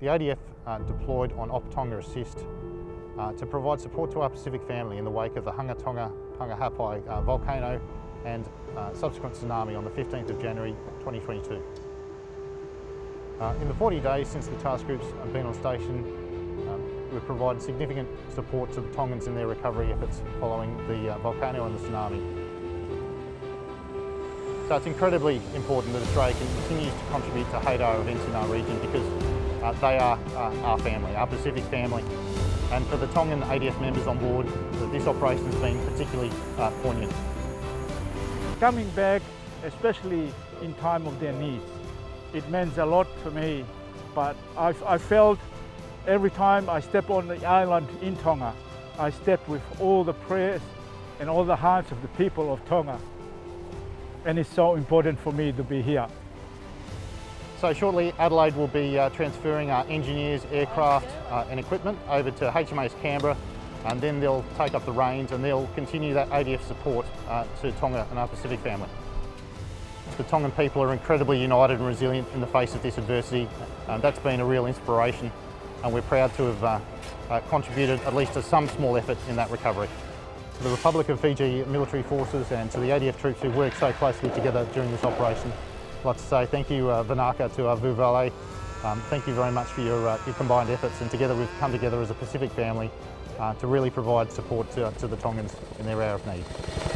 The ADF uh, deployed on Op Tonga Assist uh, to provide support to our Pacific family in the wake of the Hunga Tonga Hunga Ha'apai uh, volcano and uh, subsequent tsunami on the 15th of January 2022. Uh, in the 40 days since the task groups have been on station, um, we've provided significant support to the Tongans in their recovery efforts following the uh, volcano and the tsunami. So it's incredibly important that Australia continues to contribute to HADO events in our region because uh, they are uh, our family, our Pacific family. And for the Tongan ADF members on board, this operation has been particularly uh, poignant. Coming back, especially in time of their needs, it means a lot to me. But I, I felt every time I step on the island in Tonga, I step with all the prayers and all the hearts of the people of Tonga. And it's so important for me to be here. So shortly Adelaide will be uh, transferring our engineers, aircraft uh, and equipment over to HMAS Canberra and then they'll take up the reins and they'll continue that ADF support uh, to Tonga and our Pacific family. The Tongan people are incredibly united and resilient in the face of this adversity. Uh, that's been a real inspiration and we're proud to have uh, uh, contributed at least to some small effort in that recovery. To the Republic of Fiji military forces and to the ADF troops who worked so closely together during this operation, like to say thank you, uh, to our Vuvale. Um, thank you very much for your, uh, your combined efforts and together we've come together as a Pacific family uh, to really provide support to, to the Tongans in their hour of need.